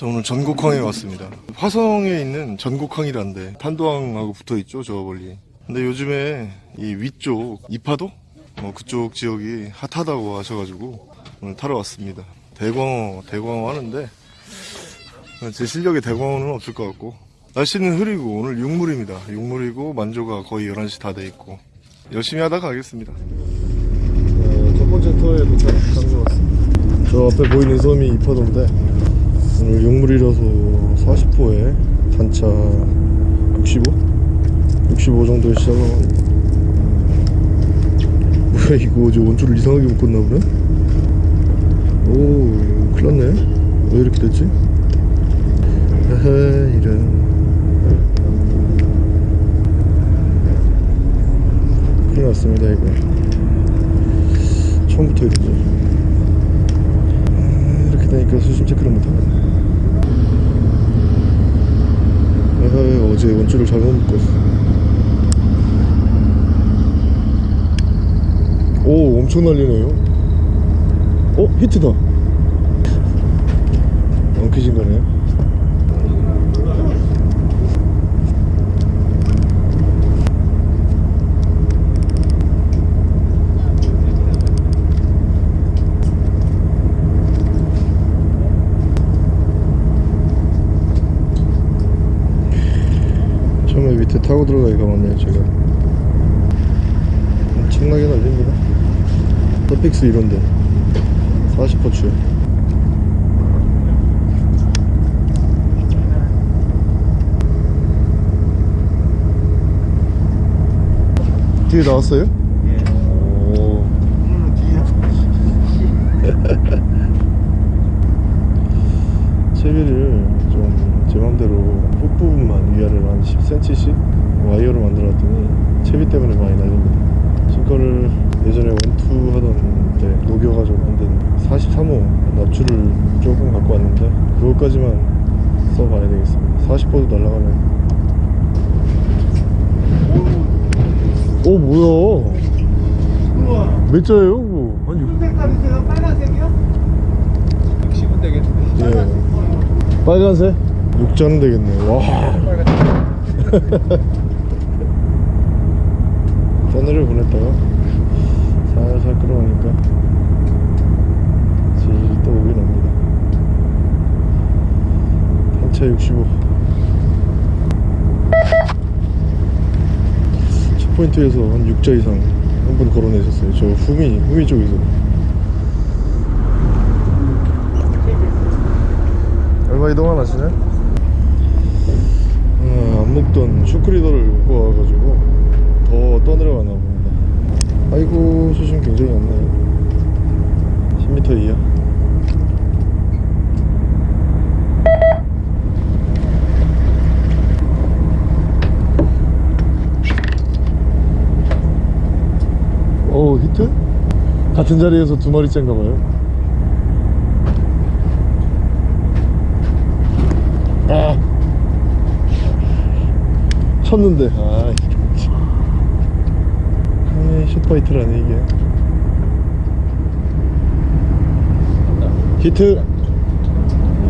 자 오늘 전곡항에 왔습니다. 화성에 있는 전곡항이란데 탄도항하고 붙어 있죠 저 멀리. 근데 요즘에 이 위쪽 이파도? 어, 그쪽 지역이 핫하다고 하셔가지고 오늘 타러 왔습니다. 대광어 대광어 하는데 제 실력에 대광어는 없을 것 같고. 날씨는 흐리고 오늘 육물입니다. 육물이고 만조가 거의 11시 다 돼 있고. 열심히 하다 가겠습니다. 첫 번째 터에 도착한 것 같습니다. 저 앞에 보이는 섬이 이파도인데 오늘 용물이라서 40호에 단차 65? 65 정도에 시작하고 뭐야 이거 저 원줄을 이상하게 묶었나 보네? 오 큰일났네 왜 이렇게 됐지? 헤헤 이런 큰일 났습니다 이거 처음부터 이러죠 되니까 수심 체크를 못하네. 아하, 어제 원줄을 잘못 묶었어? 오 엄청 날리네요. 어? 히트다. 엉키진 거네요 처음에 밑에 타고 들어가기가 맞네요 제가 엄청나게 날립니다. 서픽스 이런데. 40호추에 뒤에 나왔어요? 오. 채비를 좀 제 맘대로 끝부분만 위아래로 한 10cm씩 와이어로 만들었더니 채비 때문에 많이 날립니다 싱커를 예전에 원투 하던 때 녹여가지고 만든 43호 납주를 조금 갖고 왔는데 그것까지만 써봐야 되겠습니다 40호도 날아가네 오 뭐야 몇 자예요 그거? 아니 색깔이세요? 빨간색이요? 60은 되겠는데 예. 빨간색? 육자는 되겠네. 와. 떠내려 보냈다가 살살 끌어오니까 질질 또 오긴 옵니다. 단차 65. 첫 포인트에서 한 6자 이상 한 분 걸어내셨어요. 저 후미, 후미 쪽에서. 얼마 이동 안 하시네? 아, 안 먹던 슈크리더를 먹고 와가지고 더 떠내려가나 봅니다. 아이고 수심 굉장히 얇네. 10m 이하. 오 히트? 같은 자리에서 두 마리째인가 봐요. 아. 쳤는데. 아 이게 short bite라네 이게 히트.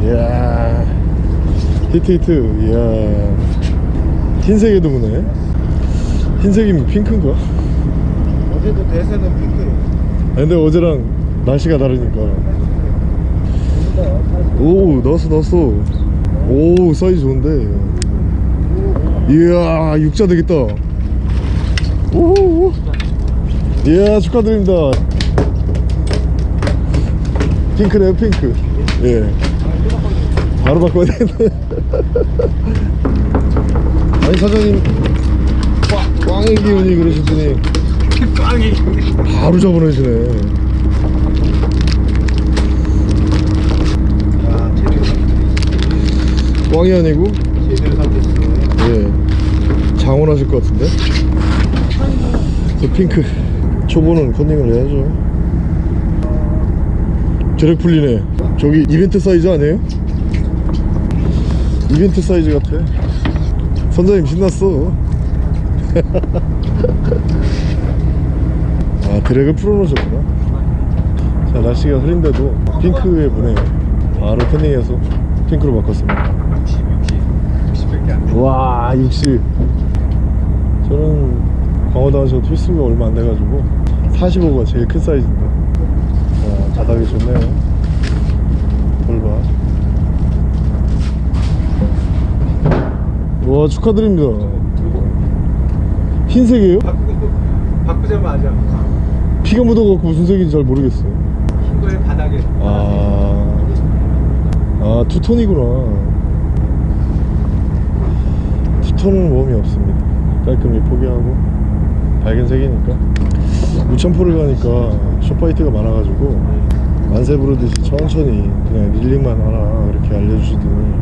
이야. 히트 히트. 이야. 흰색에도 무네. 흰색이면 핑크인가? 어제도 대세는 핑크예요 아, 근데 어제랑 날씨가 다르니까. 오 나왔어 나왔어. 오 사이즈 좋은데. 이야 육자 되겠다. 오이 야 축하드립니다. 핑크네요 핑크. 예. 바로 바꿔야 되겠네 아니 사장님. 꽝- 꽝의 기운이 그러셨더니. 꽝이. 바로 잡아내시네. 꽝이 아니고? 제대로 잡혔어 예. 장원하실 것 같은데? 저 핑크 초보는 컨닝을 해야죠. 드랙 풀리네. 저기 이벤트 사이즈 아니에요? 이벤트 사이즈 같아. 선장님 신났어. 아 drag를 풀어놓으셨구나. 자 날씨가 흐린데도 핑크에 보네요 바로 컨닝해서 핑크로 바꿨습니다. 60, 60, 60밖에 안 돼. 와 60. 저는 광어당에서 휘슬가 얼마 안 돼가지고 45가 제일 큰 사이즈인데 자 바닥이 좋네요 돌봐 와 축하드립니다 흰색이에요? 바꾸자마자 피가 묻어갖고 무슨 색인지 잘 모르겠어요 흰 거에 바닥에. 아, 아 투톤이구나. 투톤은 웜이 없습니다. 깔끔히 포기하고 밝은 색이니까. 우천포를 가니까 숏바이트가 많아가지고 만세 부르듯이 천천히 그냥 릴링만 하라 그렇게 알려주시더니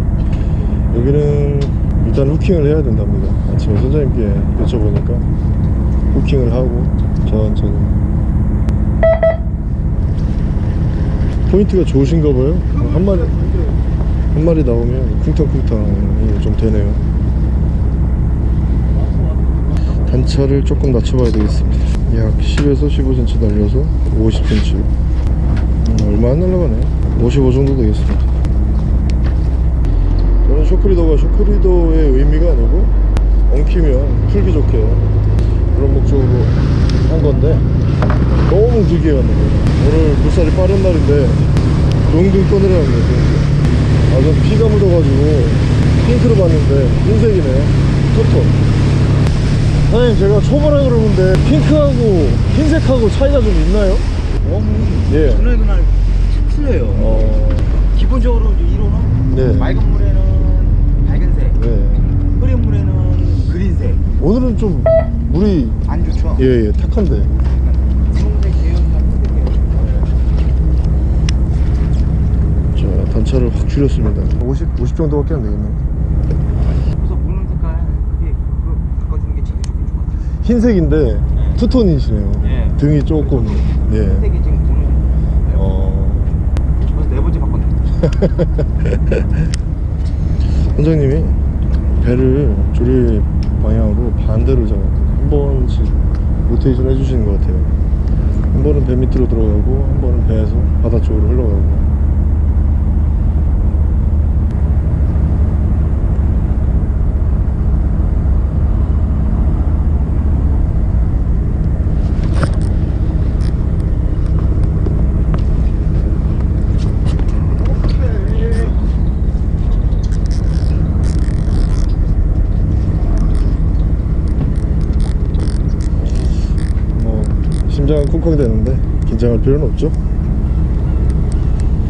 여기는 일단 후킹을 해야 된답니다. 아침에 선장님께 여쭤보니까 후킹을 하고 천천히 포인트가 좋으신가 봐요. 한 마리 한 마리 나오면 쿵탕쿵탕이 좀 되네요. 단차를 조금 낮춰봐야 되겠습니다. 약 10에서 15cm 날려서 50cm. 음, 얼마 안 날라가네. 55 정도 되겠습니다. 저는 쇼크리더가 쇼크리더의 의미가 아니고 엉키면 풀기 좋게 그런 목적으로 한 건데 너무 길게 갔는 거예요. 오늘 물살이 빠른 날인데 동등 꺼내려는 거예요. 아, 전 피가 묻어가지고 핑크로 봤는데 흰색이네요. 토톤. 사장님 제가 초보라 그러는데 핑크하고 흰색하고 차이가 좀 있나요? 예. 전에 그날 틀려요. 어, 기본적으로 이제 이론은 네. 맑은 물에는 밝은색, 네. 흐린 물에는 그린색. 오늘은 좀 물이 안 좋죠? 예, 예, 탁한데. 자, 단차를 확 줄였습니다. 50, 50 정도밖에 안 되겠네요. 그래서 물는 색깔 크게 그거 바꿔주는 게 제일 좋긴 좋아. 흰색인데 투톤이시네요. 예. 등이 조금, 예. 흰색이 지금 보는 어, 벌써 네 번째 바꿨네. 선장님이 배를 조리 방향으로 반대로 잡았거든요. 한 번씩 로테이션 해주시는 것 같아요. 한 번은 배 밑으로 들어가고, 한 번은 배에서 바다 쪽으로 흘러가고. 뭐, 심장은 쿵쾅 되는데, 긴장할 필요는 없죠.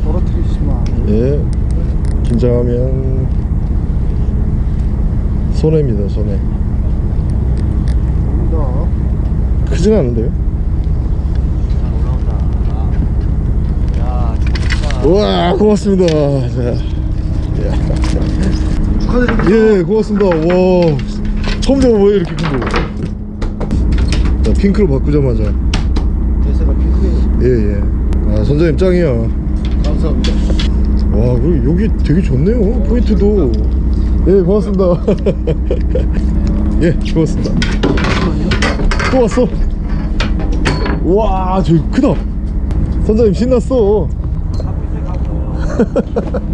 떨어뜨리시면 예. 긴장하면 손해입니다, 손해. 더 크진 않은데요? 우와, 고맙습니다. 자, 축하드립니다. 예, 고맙습니다. 와, 처음 잡아봐요, 이렇게 큰 거. 자, 핑크로 바꾸자마자. 핑크예요. 예, 예. 아, 선장님 짱이야. 감사합니다. 와, 그리고 여기 되게 좋네요. 포인트도. 예, 고맙습니다. 예, 고맙습니다. 또 왔어. 와, 저기 크다. 선장님 신났어.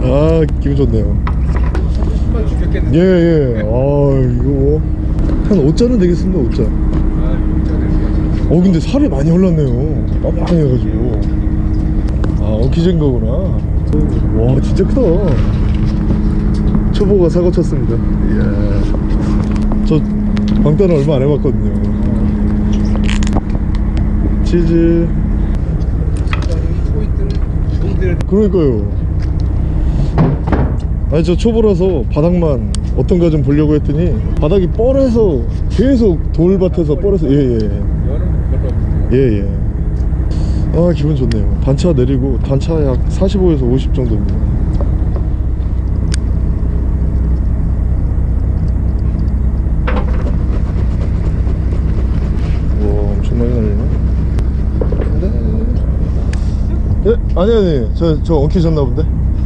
아, 기분 좋네요. 정말 죽였겠네. 예, 예. 아, 이거 뭐. 한 5자는 되겠습니다, 5자. 어, 근데 살이 많이 올랐네요. 빡빡해가지고. 아, 엉키진 거구나. 와, 진짜 크다. 초보가 사고 쳤습니다. 이야. 저 방단은 얼마 안 해봤거든요. 치즈. 그러니까요. 아니, 저 초보라서 바닥만 어떤가 좀 보려고 했더니 바닥이 뻘해서 계속 돌밭에서 뻘해서, 예, 예. 여름 없어요. 예, 예. 아, 기분 좋네요. 단차 내리고, 단차 약 45에서 50 정도입니다. 와, 엄청 많이 날리네. 근데. 예? 아니, 아니. 저, 저 엉키셨나 본데?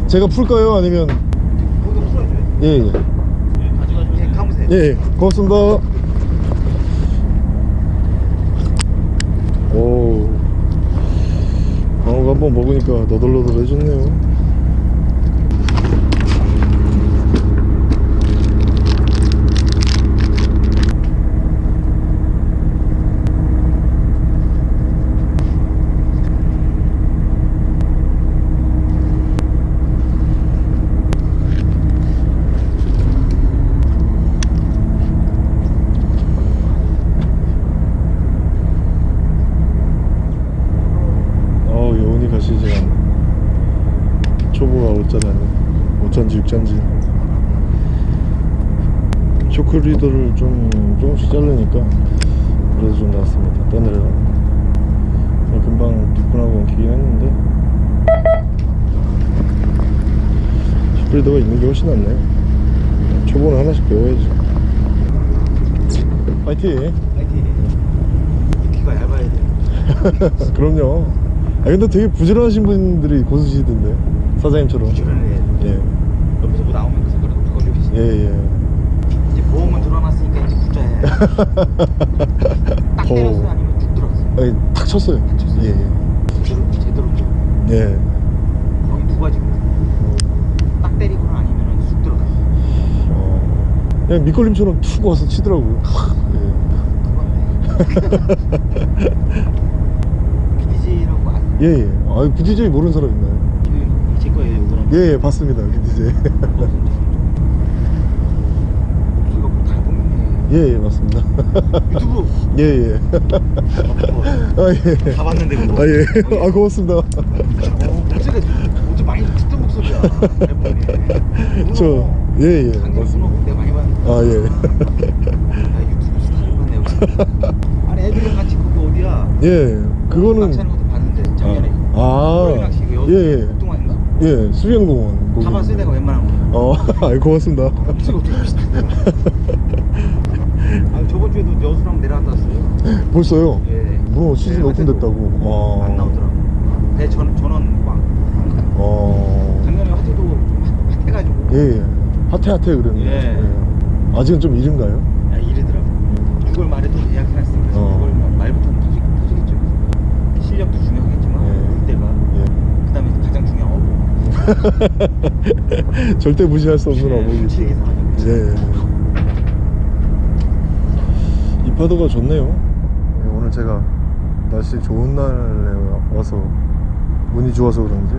제가 풀까요? 아니면. 풀어줘요. 예, 예. 예, 감으세요. 예, 예. 고맙습니다. 오. 방어가 한번 먹으니까 너덜너덜 해졌네요. 시즌 초보가 5자라니 5천지 6천지 리더를 좀 조금씩 자르니까 그래도 좀 낫습니다 떠내려 금방 뒷분하고 엉키긴 했는데 쇼크 리더가 있는 게 훨씬 낫네 초보는 하나씩 배워야지 파이팅 파이팅. 귀가 얇아야 돼. 그럼요 아 근데 되게 부지런하신 분들이 고수시던데 사장님처럼 부지런해. 예. 옆에서 뭐 나오면 그 색깔을 바꿔주고 있어. 예, 예. 이제 보험은 들어놨으니까 이제 부자해. 딱 더. 때렸어 아니면 쭉 들어갔어. 아니, 탁 쳤어요. 탁 쳤어요? 예, 예. 제대로 예. 거의 두 가지. 딱 때리거나 아니면 쑥 들어가. 어, 그냥 밑걸림처럼 툭 와서 치더라고요. 그건데. BDJ라고 아, 예, 예. 아, BDJ 모르는 사람 있나요? 이거 제 거예요, 그럼. 예, 예, 봤습니다. BDJ. 목소리가 뭐다 보면 예, 예, 맞습니다. 유튜브 예, 예. 아, 예. 다 봤는데 그거. 아, 예. 아, 고맙습니다. 어, 어제 많이 듣던 목소리야. 저, 예, 예. 맞습니다. 내가 많이 봤는데. 아, 예. 야, 유튜브 스타일. 아니 애들이랑 같이 그거 어디야? 예, 그거는. 낚시하는 것도 봤는데 작년에. 아, 예, 예. 예, 수영공원. 거기. 가봤어요 내가 웬만한 거. 어, 아, 고맙습니다. 저번 주에도 여수랑 내려갔다 왔어요. 벌써요? 예. 뭐 시즌 네, 오픈됐다고. 어. 안 나오더라고. 배 전, 전원 꽉. 어. 작년에 화태도 좀 핫- 핫해가지고. 예, 예. 핫해 핫해 그랬는데. 예. 예. 아직은 좀 이른가요? 야, 이르더라고. 6월 말에도 예약해놨으니까 어. 6월 말부터는 터지, 터지겠죠. 실력도 중요하겠지만 예. 물때가 예. 그 다음에 가장 중요한 어부. 절대 무시할 수 없는 어묵이 있죠. 계산하죠. 예. 이 파도가 좋네요. 예, 오늘 제가 날씨 좋은 날에 와서 운이 좋아서 그런지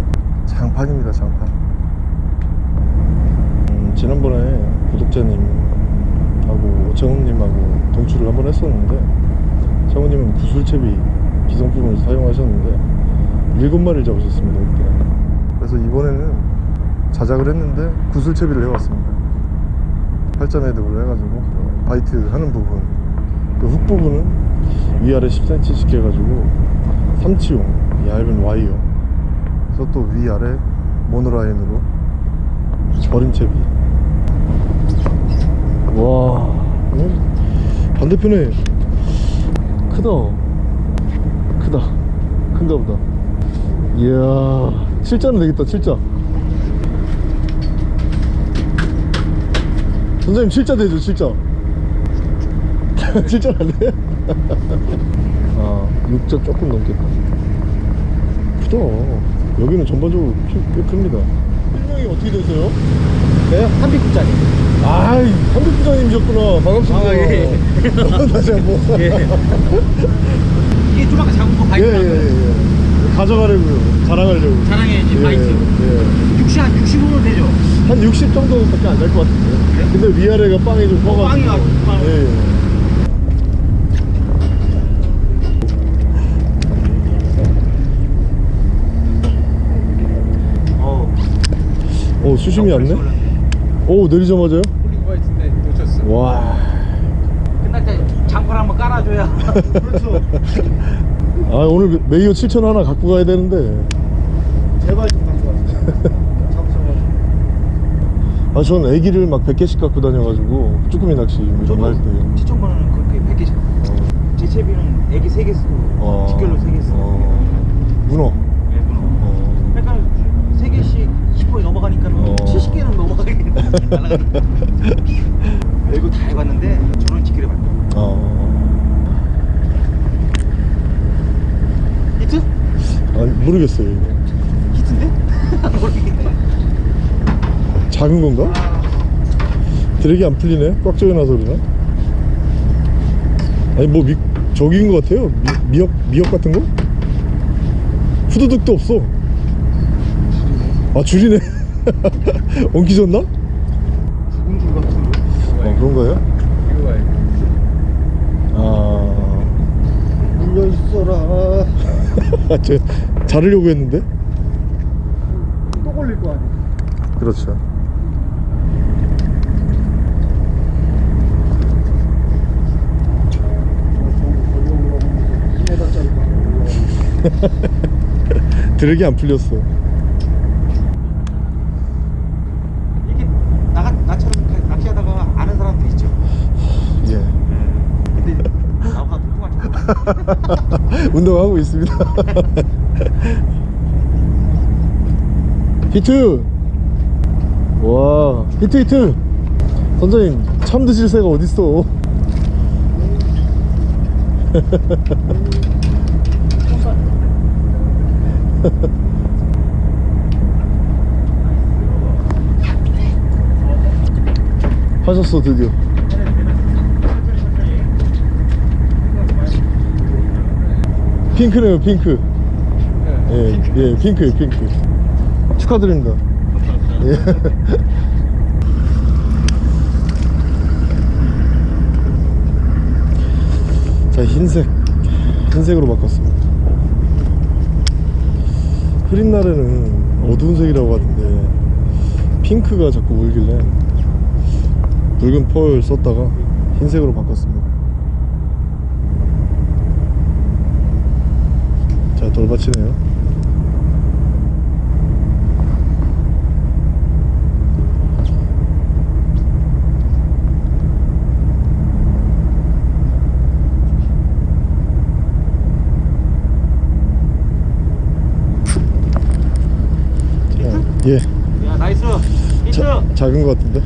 장판입니다, 장판. 음, 지난번에 구독자님하고 오창훈님하고 동출을 한번 했었는데 창훈님은 구슬채비 기성품을 사용하셨는데 일곱 마리를 잡으셨습니다 그때. 그래서 이번에는 자작을 했는데 구슬채비를 해왔습니다. 팔자 매듭을 해가지고 어, 바이트 하는 부분 그훅 부분은 위아래 10cm씩 해가지고 삼치용 얇은 와이어 그래서 또 위아래 모노라인으로 버림채비. 와. 음, 반대편에 크다. 크다. 큰가 보다. 이야 7자는 되겠다 7자. 선생님 7자 되죠 7자 7자 안 돼? 아 6자 조금 넘겠다 크다 여기는 전반적으로 키꽤 큽니다 설명이 어떻게 되세요? 네, 한비구짜리. 아이 한국부장님이셨구나 반갑습니다 아, 예, 다시 한번 예. 이게 좀 아까 작은 거 바이트 예예예 예, 예. 가져가려고요 자랑하려고 자랑해야지, 예, 바이트. 예. 60, 한 65면 되죠? 한 60 정도밖에 안 될 것 같은데 근데 위아래가 빵이 좀 커가지고 빵이 아주 빵. 예, 예. 어. 오 수심이 얇네 오 내리자마자요? 홀린 바이트인데 놓쳤어. 와 끝날 때 장판 한번 깔아줘야. 그렇죠. 아 오늘 메이어 7천 하나 갖고 가야 되는데 제발 좀 갖고 와서. 잡으셔가지고. 아전 애기를 막 100개씩 갖고 다녀가지고 쭈꾸미 낚시 이런 거할때 시청번호는 그렇게 100개씩. 제 채비는 애기 3개 쓰고 어. 직결로 3개 쓰고. 어. 문어 네. 어. 그러니까 3개씩 20번이 넘어가니까는 어. 70개는 날아가니까. 이거 다 해봤는데 저는 직결해 봤다. 어. 히트? 아 모르겠어요 이거. 히트인데? 모르겠네. 작은 건가? 드랙이 안 풀리네 꽉 조여놔서 그러나? 아니 뭐 미, 저기인 것 같아요 미, 미역 미역 같은 거? 후두둑도 없어 아 줄이네 엉키졌나? 그런가요? 이거. 아 물려 있어라. 저 자르려고 했는데 걸릴 거 아니에요. 그렇죠. 드랙이 안 풀렸어. 이게 나 나처럼 가- 낚시하다가 아는 사람도 있죠. 예. 근데 나보다 통통한 척. 운동하고 있습니다. 히트! 와, 히트 히트! 선장님, 참 드실 새가 어딨어? 하셨어, 드디어. 핑크네요, 핑크. 예, 예, 핑크요, 핑크. 축하드립니다. 예. 자, 흰색. 흰색으로 바꿨습니다. 흐린 날에는 어두운 색이라고 하던데, 핑크가 자꾸 울길래, 붉은 펄 썼다가 흰색으로 바꿨습니다. 돌받치네요. 자, 예, 야 nice. 히트. 자, 작은 것 같은데.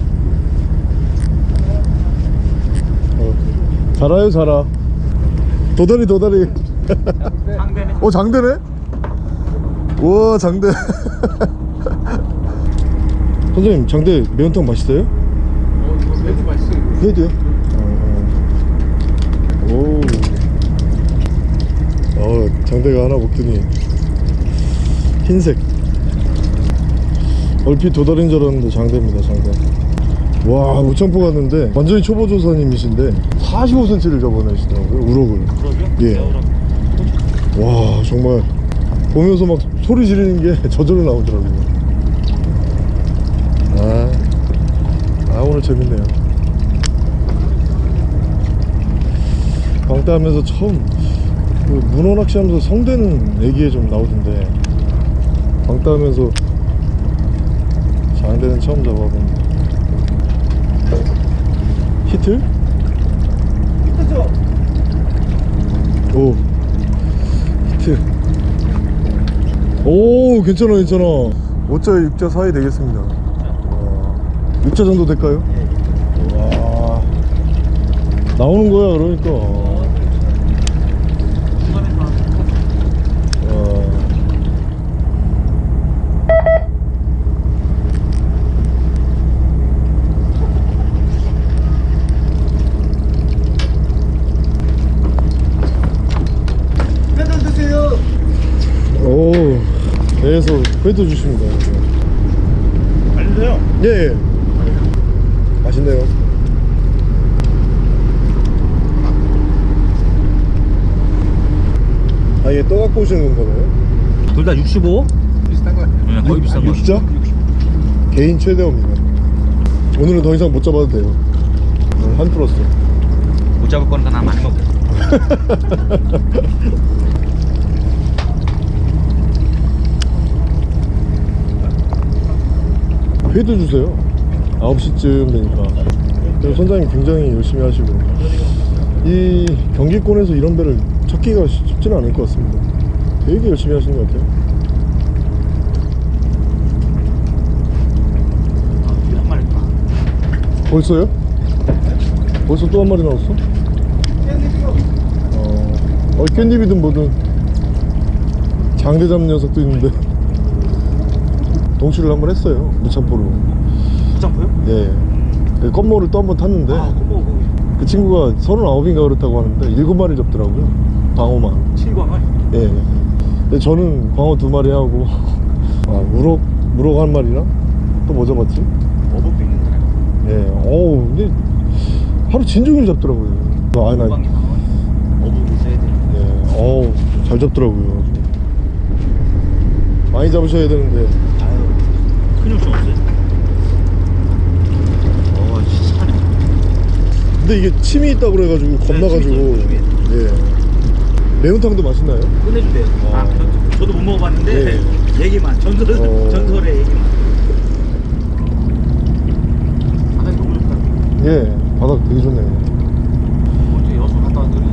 어, 잘아요, 잘아. 도다리, 도다리. 어 장대네? 우와 장대 선생님 장대 매운탕 맛있어요? 어, 이거 매우 맛있어요. 회도요? 어, 오. 어 장대가 하나 먹더니 흰색 얼핏 도다리인 줄 알았는데 장대입니다 장대 와 우창포 갔는데 완전히 초보 조사님이신데 45cm를 잡아내시더라고요 우럭을 그러죠? 예. 와 정말 보면서 막 소리 지르는 게 저절로 나오더라고요 아, 아 오늘 재밌네요 방따 하면서 처음 그 문어 낚시하면서 성대는 얘기에 좀 나오던데 방따 하면서 장대는 처음 잡아봅니다 히트? 히트죠? 오 히트 오 괜찮아 괜찮아. 5자 6자 사이 되겠습니다. 와, 6자 정도 될까요? 와. 나오는 거야 그러니까 와. 회전 드세요. 오 회도 주십니다 알려줘요. 예, 예. 맛있네요 아얘 떠 갖고 오시는 건가요? 둘 다 65? 비슷한 거 같아요. 네, 거의 비슷한 거. 6자? 개인 최대업입니다 오늘은 더 이상 못 잡아도 돼요 오늘 한 풀었어 못 잡을 거니까 나 많이 먹어. 회도 주세요 9시쯤 되니까 그리고 선장님 굉장히 열심히 하시고 이 경기권에서 이런 배를 찾기가 쉽- 쉽지는 않을 것 같습니다 되게 열심히 하시는 것 같아요. 벌써요? 벌써 또 한 마리 나왔어? 어, 어 깻잎이든 뭐든 장대 잡는 녀석도 있는데 동시를 한번 했어요 무참포로 부장포요? 예 그 껌모를 또 한 번 탔는데 아, 그거 그 친구가 39인가 그렇다고 하는데 7마리 잡더라고요 광어만 7광을? 예 근데 저는 광어 두 마리 하고 아 우럭 우럭 한 마리랑 또 뭐 잡았지? 어복도 있는 사람. 예 어우 근데 하루 진종일 잡더라고요 아, 아니 나 어방 이상은 어복 있어야 돼. 예, 어우, 잘 잡더라고요. 많이 잡으셔야 되는데, 욕심 없어요. 어, 진짜. 근데 이게 침이 있다고 그래가지고 겁나가지고 침이 예 매운탕도 맛있나요? 끝내준대요. 아, 저- 저도 못 먹어봤는데 얘기만 전설 어. 전설의 얘기만. 바닥이 너무 좋다. 예 바닥 되게 좋네요 어제 여수 갔다 왔더니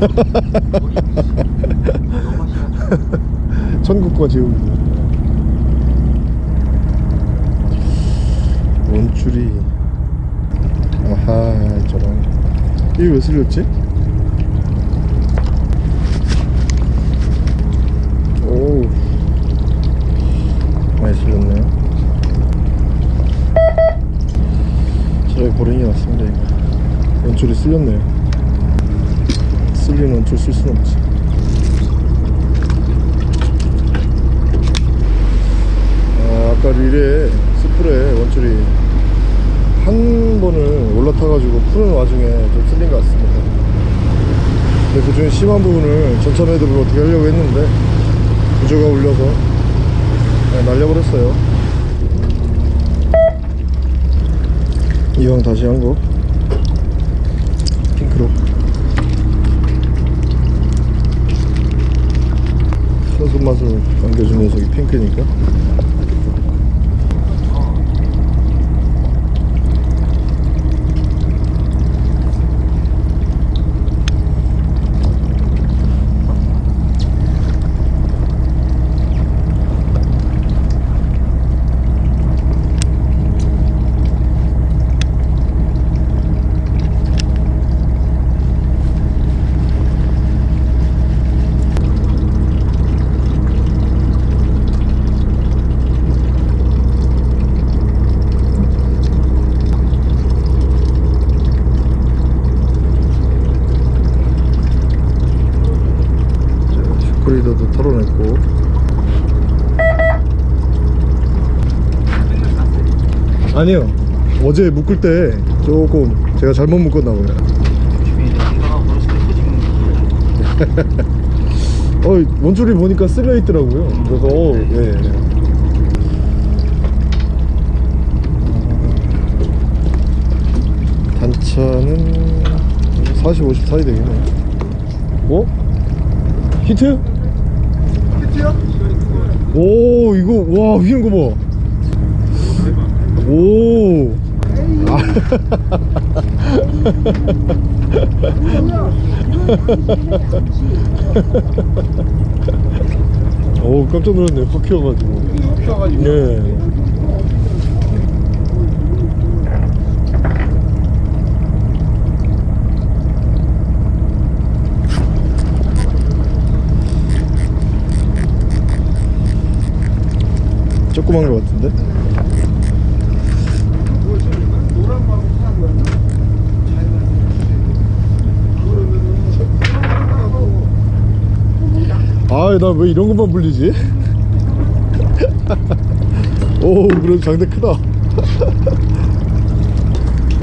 거기 너무 맛있어. 천국과 지옥 원줄이. 아하 저런. 이게 왜 쓸렸지? 오 많이 쓸렸네요 차라리 버리는 게 낫습니다 이거. 원줄이 쓸렸네요 쓸린 원줄 쓸 수는 없지. 아, 아까 릴에 스프레 원줄이 한 번을 올라타가지고 푸는 와중에 좀 쓸린 것 같습니다. 근데 그 중에 심한 부분을 전차 매듭을 어떻게 하려고 했는데 구조가 울려서 그냥 날려버렸어요. 이왕 다시 한거 핑크로 큰 손맛을 안겨준 녀석이 핑크니까 슈크리더도 털어냈고 아니요 어제 묶을 때 조금 제가 잘못 묶었나 터지면 어 원줄이 보니까 쓸려 있더라고요 그래서 어, 예. 단차는 40, 50 사이 되겠네 어? 히트? 히트요? 오 이거 와 휘는 거봐 오 오 깜짝 놀랐네 확 휘어가지고 펴가지고. 예. 조그만 거 같은데? 노란 거하고 파란 거였나? 아, 나 왜 이런 것만 불리지? 오, 그래도 장대 크다.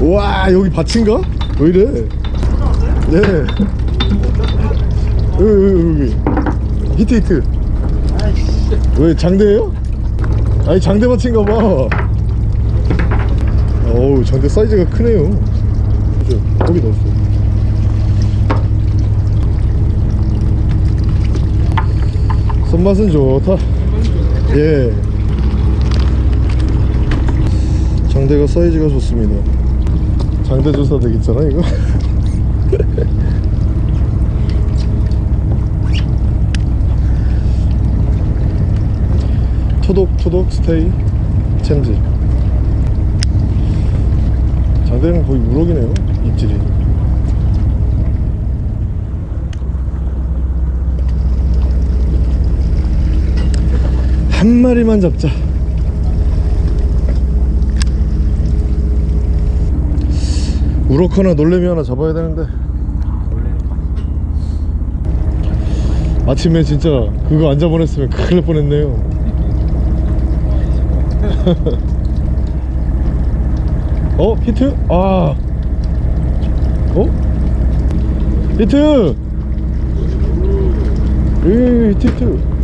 우와, 여기 밭인가? 왜 이래? 네. 여기, 여기, 여기. 히트, 히트. 왜 장대예요? 아니, 장대 밭인가 봐. 어우, 장대 사이즈가 크네요. 거기 넣었어. 손맛은 좋다. 예. 장대가 사이즈가 좋습니다. 장대 조사 되겠잖아 이거. 토독 스테이 챔즈. 장대는 거의 우럭이네요 입질이. 한 마리만 잡자. 우럭 하나 놀래미 하나 잡아야 되는데 아침에 진짜 그거 안 잡아냈으면 큰일 날 뻔했네요 어? 히트? 아 어? 히트! 으 히트 히트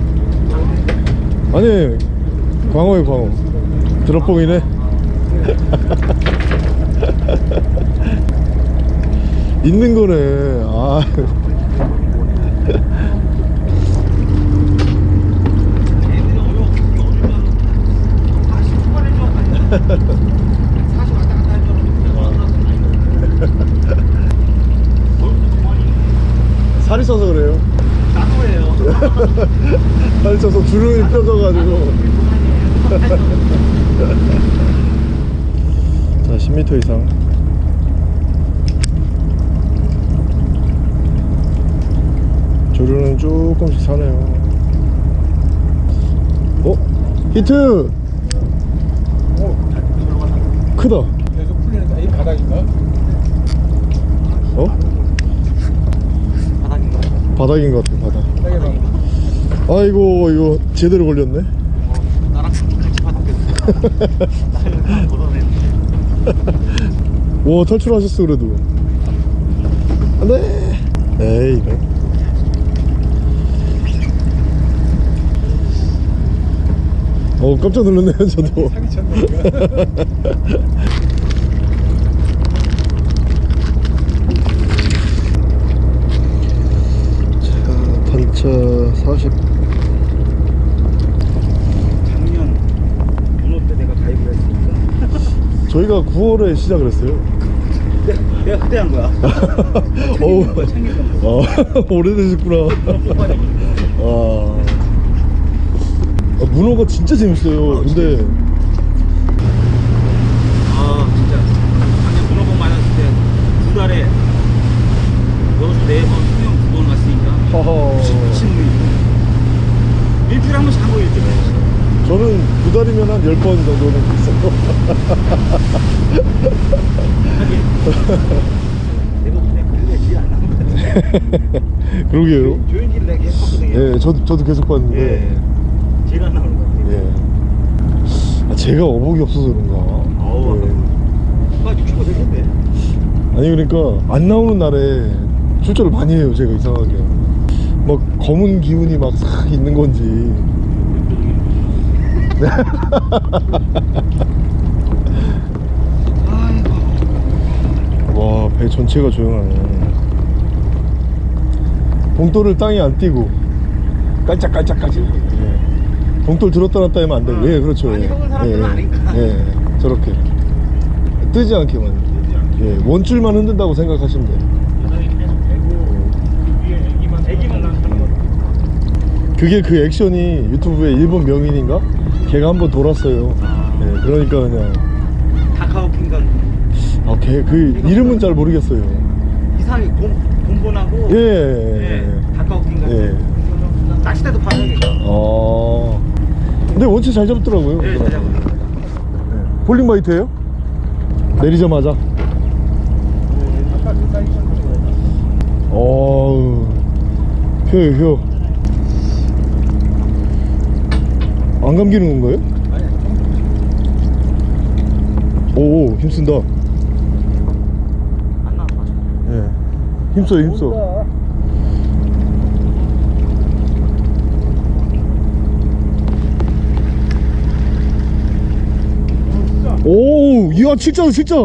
아니 광어에 광어 드롭봉이네. 있는 거네. 아. 살이 쪄서 그래요. 살이 쪄서 주름이 펴져가지고. 자, 10m 이상. 조류는 조금씩 사네요. 어? 히트! 크다. 계속 풀리니까 이 바닥인가? 어? 바닥인가? 바닥인 것 같아, 바닥. 아이고, 이거 제대로 걸렸네. 나랑 같이. 나를 걷어내는데. 와, 탈출하셨어, 그래도. 안 돼! 에이, 이거. 어, 깜짝 놀랐네요, 저도. 사기 쳤네. 자, 단차 40. 작년 분호 때 내가 가입을 했으니까. 저희가 9월에 시작을 했어요. 내가, 내가 그때 한 거야. 어우. 아, 오래되셨구나. 아. 아, 문어가 진짜 재밌어요. 근데, 아 진짜 작년 문어봉 맞았을 때 두 달에 여기서 네번 수영 두 번 미친 놈이 일주일에 한 번씩 한거 일주일에 저는 두 달이면 한 10번 정도는 있어요. 내가 그냥 그게 나온 그러게요. 조인기를 내가 계속 봤거든요 예, 저도, 저도 계속 봤는데. 예 제가 안 나오는 거 같아요 예. 아, 제가 어복이 없어서 그런가. 어우, 예. 아 60호 되겠네 아니 그러니까 안 나오는 날에 출전을 많이 해요 제가 이상하게 막 검은 기운이 막 싹 있는 건지. 와 배 전체가 조용하네. 봉돌을 땅에 안 띄고. 깔짝깔짝까지. 예. 봉돌 들었다 놨다 하면 안돼. 예 그렇죠. 아니, 예. 사람들은 아니까. 예, 예. 저렇게. 뜨지 않게만. 예, 원줄만 흔든다고 생각하시면 돼요 애기만 나는 거 그게 그 액션이 유튜브에 일본 명인인가? 걔가 한번 돌았어요 예, 그러니까 그냥 다카오킹가 아, 걔그 이름은 잘 모르겠어요 이상하게 곰, 곰본하고 예, 예, 다카오킹가 예. 낚시대도 파는 게 어. 근데 원체 잘 잡더라고요. 예, 잘 잡아요. 예. 볼링 바이트예요? 내리자마자. 아까 그 사기 쳤는 거야. 어우. 효요, 효. 안 감기는 건가요? 아니, 오, 힘쓴다. 안 나와 예. 힘써, 힘써. 오, 이야, 진짜다, 진짜.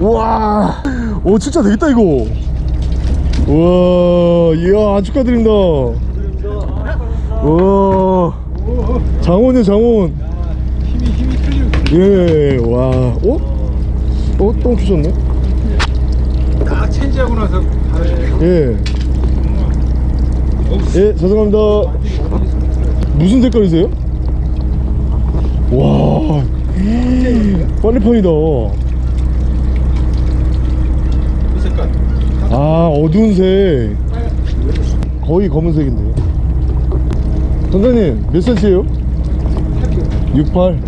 우와. 오, 진짜 되겠다, 이거. 우와, 이야, 아, 축하드립니다. 우와. 오, 장원이요, 장원. 힘이 힘이 틀리고. 예, 와. 어? 어, 똥 주셨네? 다 체인지하고 나서 다르네. 예. 예, 죄송합니다. 무슨 색깔이세요? 와, 빨래판이다. 이 색깔. 아, 어두운 색. 거의 검은색인데요. 선생님, 몇 cm예요? 68.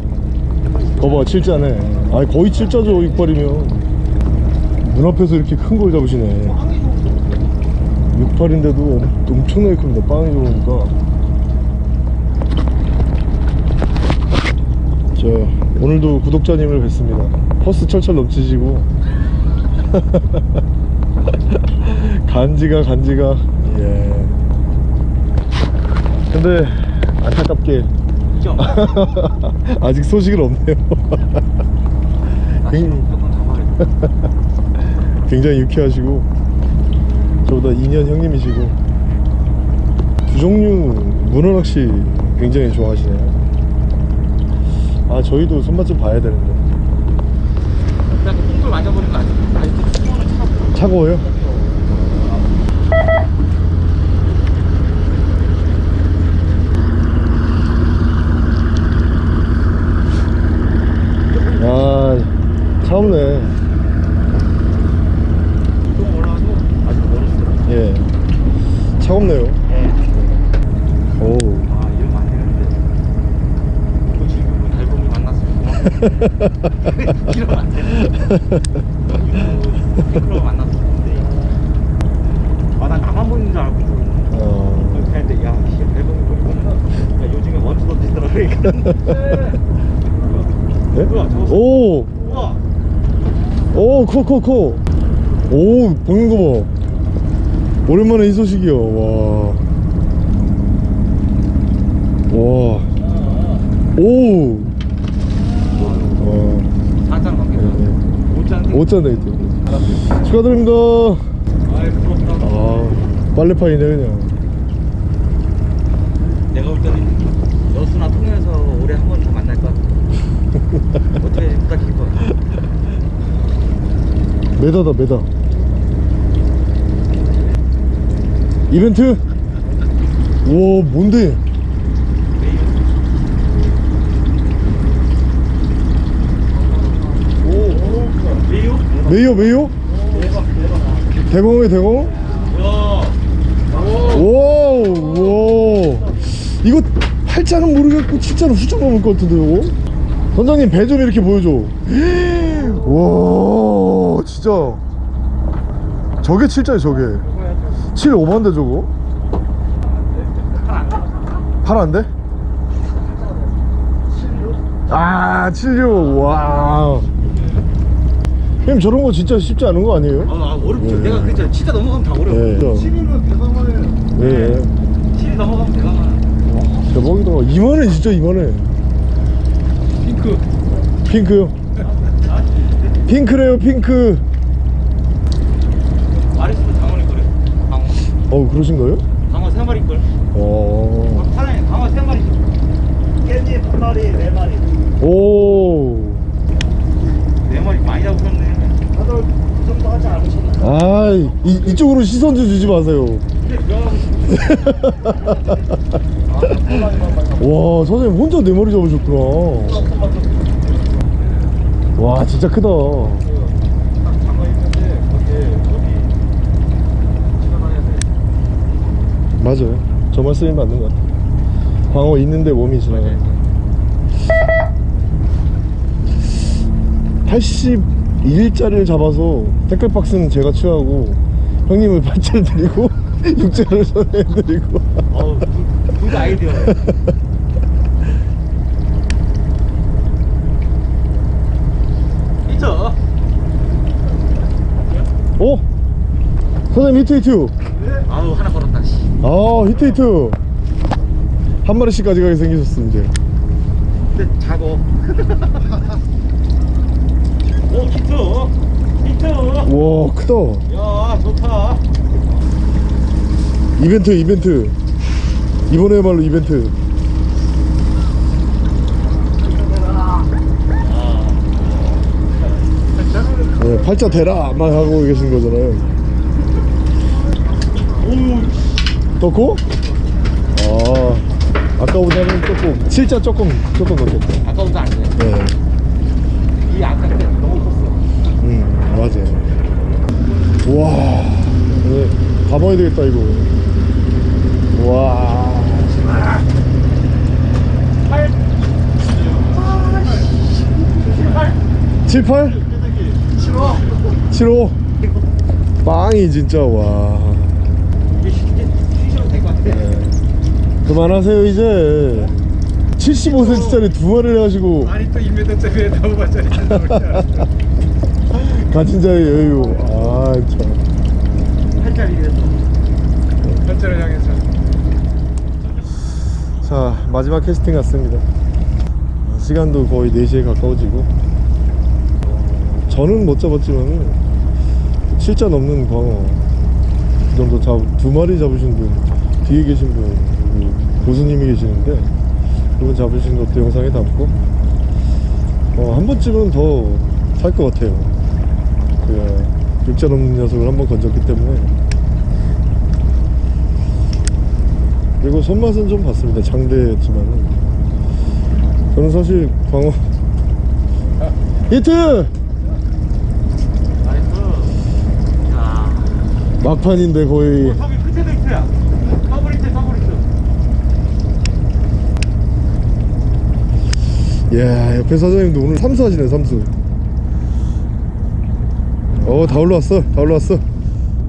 거봐, 7자네. 아, 거의 7자죠, 68이면. 눈앞에서 이렇게 큰 걸 잡으시네. 68인데도 엄청나게 큽니다. 빵이 좋으니까. 자, 오늘도 구독자님을 뵙습니다. 퍼스 철철 넘치시고. 간지가 간지가 예 근데 안타깝게 있죠? 아직 소식은 없네요. 돼. 굉장히 유쾌하시고 저보다 2년 형님이시고 두 종류 문어 낚시 굉장히 좋아하시네요. 아 저희도 손맛 좀 봐야 되는데 그냥 그 똥돌 만져보는 거 아니야? 아직도 수건을 차고. 차가워요? 아 차없네 똥 올라와도 아직 멀었어. 예 차갑네요 예. 오 아 이러면 안 되는데. 그 친구 달봉이 만났으면 고맙 이러면 안 되는데. 이러면 만났었는데. 아난 나만 보이는 줄 알고. 어, 그렇게 했는데 야, 씨, 보니까 야, 요즘에 원투 던지더라 그러니까. 네? 뭐야, 저거 오! 우와. 오, 커, 커, 커. 오, 먹는 거 봐. 오랜만에 이 소식이요. 와. 와. 오. 와. 사장 넘겠다. 네. 못자는 오짠 데이트. 축하드립니다. 아, 빨래파이네, 그냥. 내가 볼 때는 여수나 통영에서 올해 한 번 더 만날 것 같아. 어떻게 부탁할 것 같아. 메다다, 메다. 이벤트? 우와, 뭔데? 오, 대박, 대박. 대공에 대공? 야, 오, 와. 이거 팔자는 모르겠고 칠자는 훌쩍 넘을 것 같은데요? 선장님 배 좀 이렇게 보여줘. 와, 진짜. 저게 칠자야, 저게. 칠 오만데 저거? 팔안 돼? 아, 76. 와. 형님 저런 거 진짜 쉽지 않은 거 아니에요? 아, 어렵죠. 예. 내가 그랬잖아. 진짜 넘어가면 다 어려워. 예. 7일은 대단하네. 예. 7 넘어가면 대박아. 대박이다. 이만해, 진짜 이만해. 핑크. 핑크요. 핑크래요, 핑크. 장원일 거래. 강원. 어, 그러신가요? 강원 세 마리 걸. 어. 사장님 강원 세 마리. 깻잎 한 마리, 네 마리. 오. 네 마리 많이 잡으셨네. 다들 그 정도 하지 않으셨나? 아, 이, 이 쪽으로 시선 좀 주지 마세요. 와, 선생님 혼자 네 마리 잡으셨구나. 와, 진짜 크다. 맞아요. 저 말씀이 맞는 것 같아요. 광어 있는데 몸이 지나가요. 81짜리를 잡아서 태클박스는 제가 취하고 형님을 발차를 드리고 육자를 선해드리고 어우, 그, 그 아이디어. 있죠? 어? 선생님 히트 히트 아우, 하나 걸었다, 씨. 아 히트 히트 한 마리씩 가져가게 생기셨어 이제 근데 작어. 오, 히트! 히트! 와 크다 야, 좋다. 이벤트 이벤트 이번에야말로 이벤트 네, 팔자 대라 막 하고 계신 거잖아요 떴고? 아 아까보다는 조금 칠자 조금 조금 넣겠다 아까보다 안 돼. 네, 이 아까 때 너무 컸어. 음 맞아요 와 네, 가봐야 되겠다 이거 와 7, 8? 7, 5 빵이 진짜 와. 네. 그만하세요 이제 75cm짜리 두 마리를 하시고 아니 또 2m짜리 나무반짜리 나오냐. 가진 자의 여유 반짜리 향해서. 자 마지막 캐스팅 같습니다. 시간도 거의 4시에 가까워지고. 어, 저는 못 잡았지만 7자 넘는 광어. 그 정도 잡, 두 마리 잡으신 분 뒤에 계신 분 여기 고수님이 계시는데 그분 잡으신 것도 영상에 담고. 어, 한 번쯤은 더 살 것 같아요. 그 6자 넘는 녀석을 한 번 건졌기 때문에 그리고 손맛은 좀 봤습니다 장대였지만 저는 사실 광어 히트 nice. 야. 막판인데 거의 저기 끝에도 있어요. 더블 히트, 더블 히트. 야 옆에 사장님도 오늘 삼수 하시네 삼수 어다 올라왔어 다 올라왔어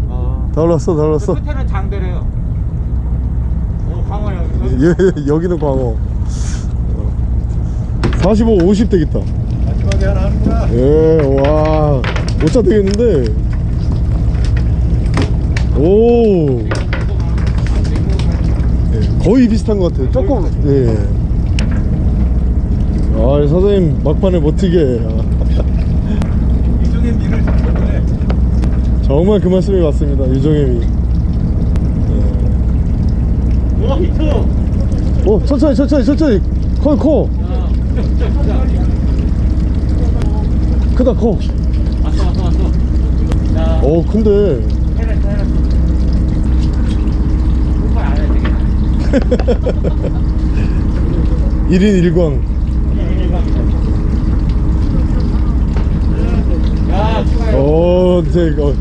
어. 다 올라왔어 다 올라왔어 끝에는 장대래요. 오, 광어요. 예, 여기는 광어. 45, 50 되겠다. 마지막에 하나 하는구나. 예와 5자 되겠는데. 오. 예, 거의 비슷한 것 같아요. 조금 예. 아 사장님 막판에 버티게. 아, 이중에 미를. 정말 그 말씀이 맞습니다. 유정님이 오, 히트. 오 천천히 천천히 천천히 커 커. 크다 커. 왔어, 왔어, 왔어. 야, 어 근데 해냈어, 해냈어. 오빠 안 해, 되게. 1인 1광 야, 축하해. 어 근데 이거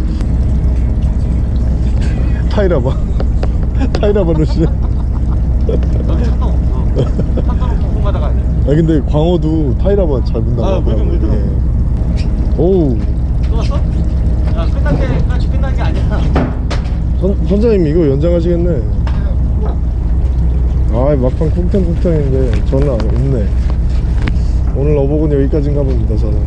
타이라바 타이라바 러시 너 첫동 없어. 공 받아가야 돼. 아 근데 광어도 타이라바 잘 본다고 아, 물좀 하더라고요. 예. 오우 또 왔어? 야, 끝난 게, 아직 끝난 게 아니야. 선, 선장님 이거 연장하시겠네 아 막판 쿵탕쿵탕인데 저는 안- 없네 오늘 어복은 여기까지인가 봅니다 저는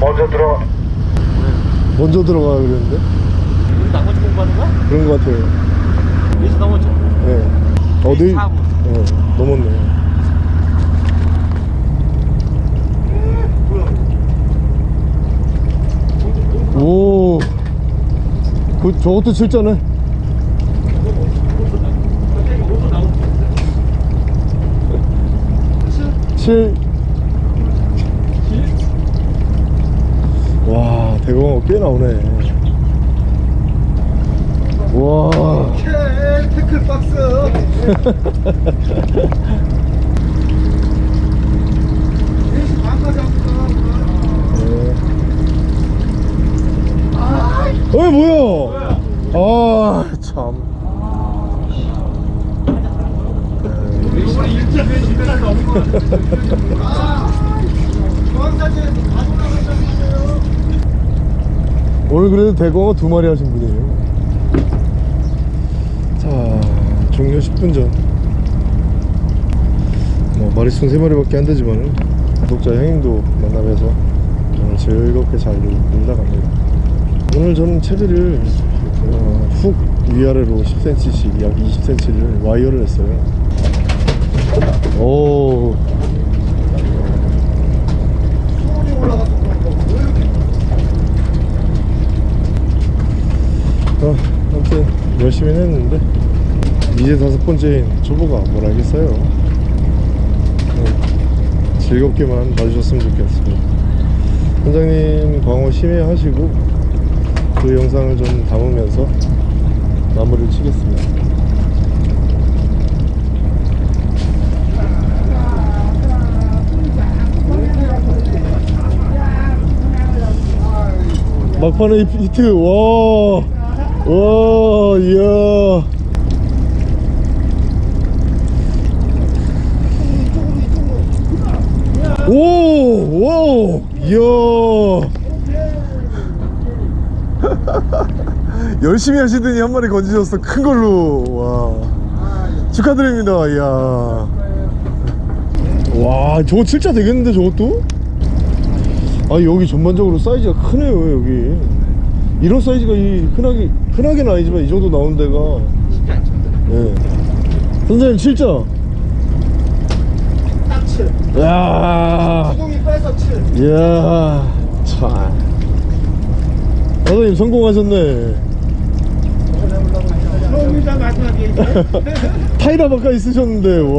먼저 들어. 먼저 들어가 그랬는데 우리 나머지 공부하는 거야? 그런 것 같아요 여기서 넘어져. 예. 어디? 예, 넘었네. 오, 그 저것도 칠자네. 칠. 와, 대공어 꽤 나오네. 와. 오케이, 태클 박스. 어이 뭐야? 아 참. 이번에 일자 넷시 배달 넘은 거 같아. 중앙사진에서 다 돌아가셨어요. 오늘 그래도 대공어 두 마리 하신 분이에요. 자 종료 10분 전. 뭐 마리수 세 마리밖에 안 되지만 구독자 형님도 만나뵈서 오늘 즐겁게 잘 놀- 놀다 갑니다. 오늘 저는 채비를 어, 훅 위아래로 10cm씩 약 20cm를 와이어를 했어요. 오. 손이 올라가서 그런 거. 왜 이렇게 어, 아무튼 열심히 했는데 이제 다섯 번째인 초보가 뭘 알겠어요? 어, 즐겁게만 봐주셨으면 좋겠습니다. 원장님 광어 심해하시고 그 영상을 좀 담으면서 마무리를 치겠습니다. 막판에 히- 히트 와, 와, 이야. 오, 와, 이야. 열심히 하시더니 한 마리 건지셨어. 큰 걸로. 와. 축하드립니다. 이야. 와 저거 진짜 되겠는데 저것도? 아 여기 전반적으로 사이즈가 크네요 여기 이런 사이즈가 이 흔하게 흔하게는 아니지만 이 정도 나오는 데가 쉽지 않죠. 예. 선생님 7점 딱 7. 야 수동이 빼서 7. 이야 참 선생님 성공하셨네 마지막에. 타이라 바까 있으셨는데 와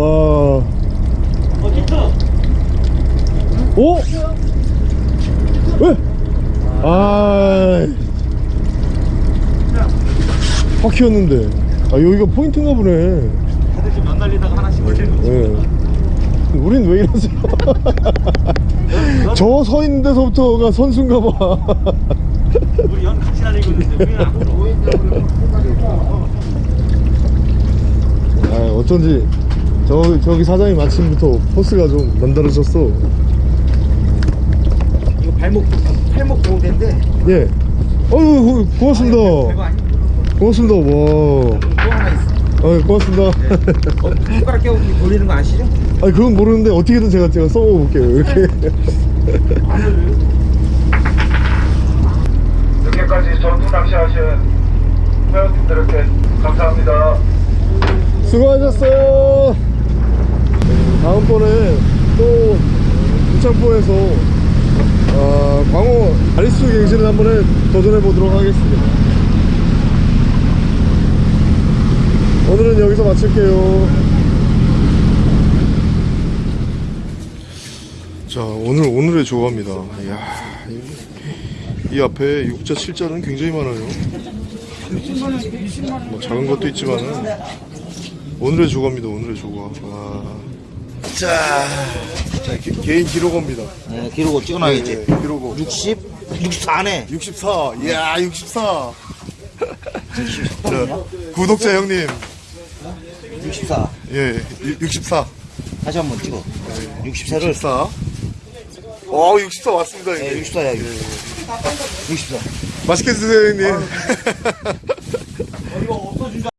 어, 기터. 오? 왜? 아 바퀴였는데 아 여기가 포인트인가 보네 다들 지금 연 날리다가 하나씩 걸리는 거지. 예. 우린 왜 이러지? 저서 있는 데서부터가 선수인가 봐. 우리 연 같이 날리고 있는데 우리는 앞으로. 아, 어쩐지 저, 저기 사장님 아침부터 포스가 좀 남다르셨어. 이거 발목, 팔목 보호대인데. 예. 어유 고맙습니다. 고맙습니다. 와. 또 하나 있어. 아, 고맙습니다. 어, 손가락 깨고 돌리는 거 아시죠? 아, 그건 모르는데 어떻게든 제가 제가 써볼게요. 이렇게. 늦게까지 전투 낚시하신 회원님들께 감사합니다. 수고하셨어요. 다음번에 또 부창포에서 아, 광어 아리수 갱신을 한번 해 도전해 보도록 하겠습니다. 오늘은 여기서 마칠게요. 자, 오늘 오늘의 조과입니다. 이야, 이, 이 앞에 6자, 7자는 굉장히 많아요. 뭐 작은 것도 있지만은 오늘의 조과입니다. 오늘의 조과. 와. 자, 자 개, 개인 기록어입니다. 네, 기록을 찍어놔야지. 네, 기록어. 60, 64네. 64. 이야, 64. 자, 구독자 형님. 64. 예, 64. 다시 한 번 찍어. 64를. 64. 어, 64 왔습니다, 네, 형님. 64야, 64. 64. 맛있게 드세요, 형님.